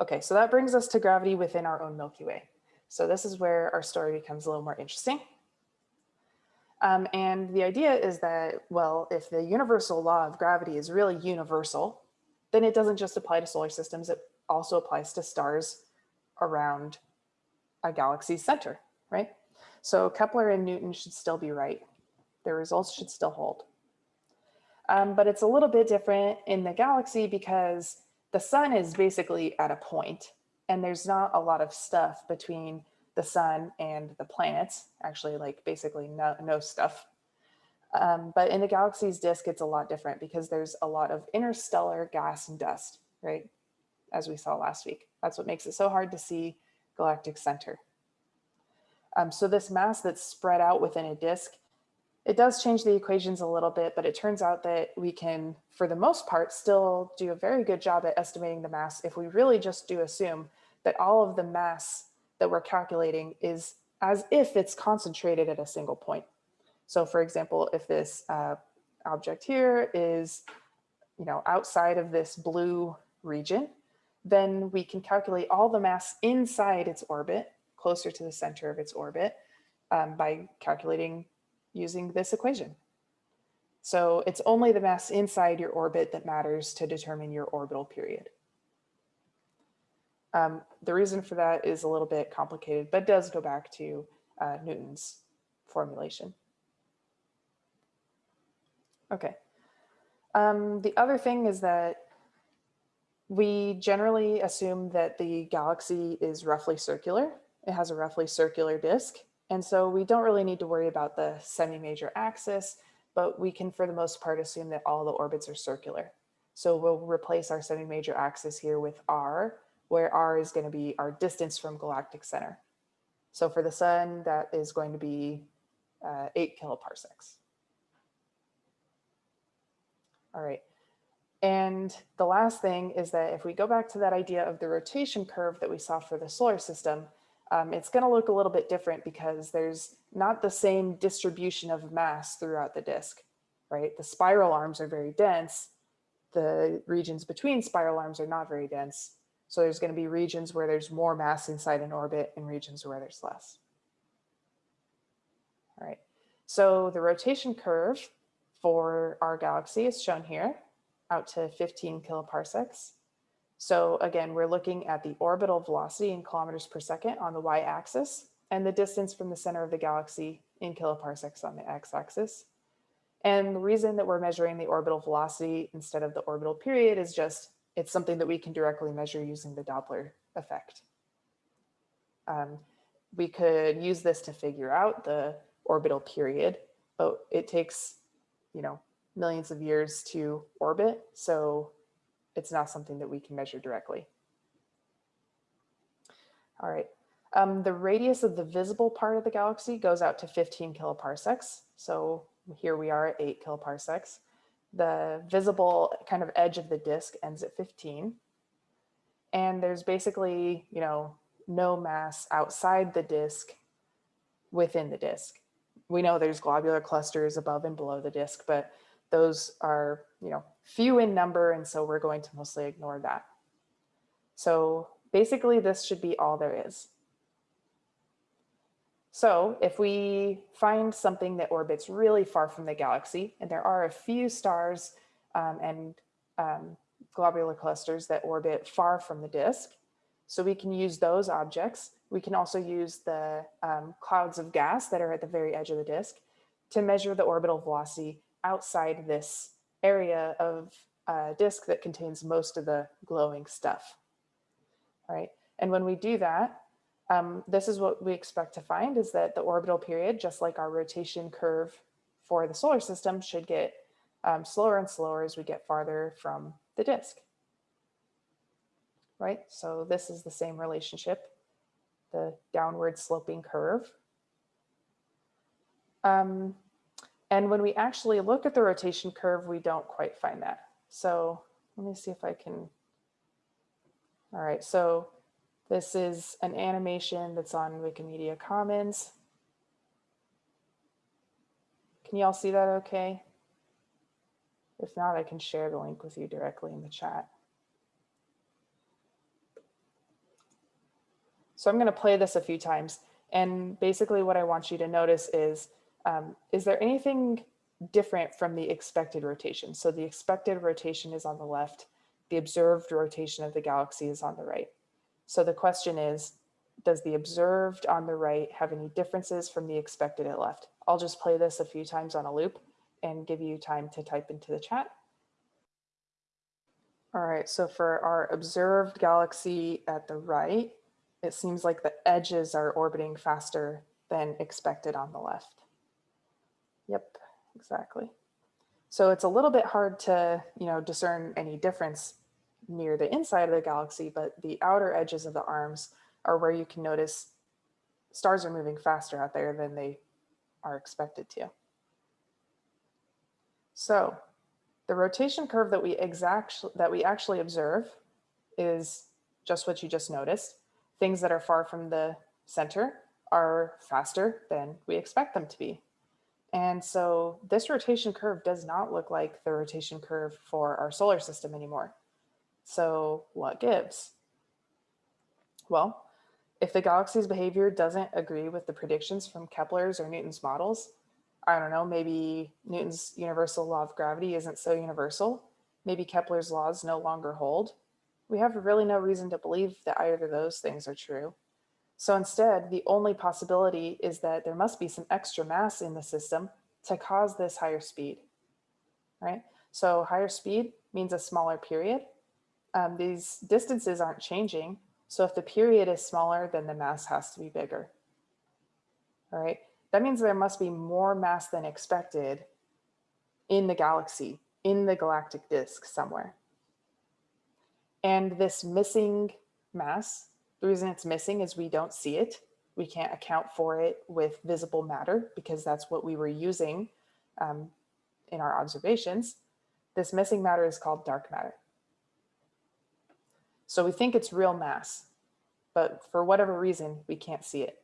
Okay, so that brings us to gravity within our own Milky Way. So this is where our story becomes a little more interesting. Um, and the idea is that, well, if the universal law of gravity is really universal, then it doesn't just apply to solar systems, it also applies to stars around a galaxy's center, right? So Kepler and Newton should still be right. Their results should still hold. Um, but it's a little bit different in the galaxy because the sun is basically at a point and there's not a lot of stuff between the sun and the planets, actually like basically no, no stuff. Um, but in the galaxy's disk, it's a lot different because there's a lot of interstellar gas and dust, right? As we saw last week. That's what makes it so hard to see galactic center. Um, so this mass that's spread out within a disk, it does change the equations a little bit, but it turns out that we can, for the most part, still do a very good job at estimating the mass if we really just do assume that all of the mass that we're calculating is as if it's concentrated at a single point. So for example, if this uh, object here is, you know, outside of this blue region, then we can calculate all the mass inside its orbit, closer to the center of its orbit, um, by calculating using this equation. So it's only the mass inside your orbit that matters to determine your orbital period. Um, the reason for that is a little bit complicated, but does go back to uh, Newton's formulation. Okay. Um, the other thing is that we generally assume that the galaxy is roughly circular. It has a roughly circular disk. And so we don't really need to worry about the semi-major axis, but we can for the most part assume that all the orbits are circular. So we'll replace our semi-major axis here with R, where r is going to be our distance from galactic center. So for the sun, that is going to be uh, 8 kiloparsecs. All right. And the last thing is that if we go back to that idea of the rotation curve that we saw for the solar system, um, it's going to look a little bit different because there's not the same distribution of mass throughout the disk, right? The spiral arms are very dense. The regions between spiral arms are not very dense. So there's going to be regions where there's more mass inside an orbit and regions where there's less. All right, so the rotation curve for our galaxy is shown here out to 15 kiloparsecs. So again, we're looking at the orbital velocity in kilometers per second on the y-axis and the distance from the center of the galaxy in kiloparsecs on the x-axis. And the reason that we're measuring the orbital velocity instead of the orbital period is just it's something that we can directly measure using the Doppler effect. Um, we could use this to figure out the orbital period, but it takes, you know, millions of years to orbit. So it's not something that we can measure directly. All right. Um, the radius of the visible part of the galaxy goes out to 15 kiloparsecs. So here we are at 8 kiloparsecs the visible kind of edge of the disk ends at 15. And there's basically, you know, no mass outside the disk within the disk. We know there's globular clusters above and below the disk, but those are, you know, few in number. And so we're going to mostly ignore that. So basically this should be all there is. So if we find something that orbits really far from the galaxy, and there are a few stars um, and um, globular clusters that orbit far from the disk, so we can use those objects. We can also use the um, clouds of gas that are at the very edge of the disk to measure the orbital velocity outside this area of uh, disk that contains most of the glowing stuff. Right, and when we do that, um, this is what we expect to find is that the orbital period, just like our rotation curve for the solar system, should get um, slower and slower as we get farther from the disk. Right, so this is the same relationship, the downward sloping curve. Um, and when we actually look at the rotation curve, we don't quite find that. So let me see if I can. All right, so this is an animation that's on Wikimedia Commons. Can you all see that okay? If not, I can share the link with you directly in the chat. So I'm going to play this a few times. And basically what I want you to notice is, um, is there anything different from the expected rotation? So the expected rotation is on the left. The observed rotation of the galaxy is on the right. So the question is, does the observed on the right have any differences from the expected at left? I'll just play this a few times on a loop and give you time to type into the chat. All right, so for our observed galaxy at the right, it seems like the edges are orbiting faster than expected on the left. Yep, exactly. So it's a little bit hard to, you know, discern any difference near the inside of the galaxy, but the outer edges of the arms are where you can notice stars are moving faster out there than they are expected to. So the rotation curve that we exact that we actually observe is just what you just noticed. Things that are far from the center are faster than we expect them to be. And so this rotation curve does not look like the rotation curve for our solar system anymore. So what gives? Well, if the galaxy's behavior doesn't agree with the predictions from Kepler's or Newton's models, I don't know, maybe Newton's universal law of gravity isn't so universal. Maybe Kepler's laws no longer hold. We have really no reason to believe that either of those things are true. So instead, the only possibility is that there must be some extra mass in the system to cause this higher speed, right? So higher speed means a smaller period. Um, these distances aren't changing. So if the period is smaller, then the mass has to be bigger. All right, that means there must be more mass than expected in the galaxy, in the galactic disk somewhere. And this missing mass, the reason it's missing is we don't see it. We can't account for it with visible matter because that's what we were using um, in our observations. This missing matter is called dark matter. So we think it's real mass, but for whatever reason, we can't see it.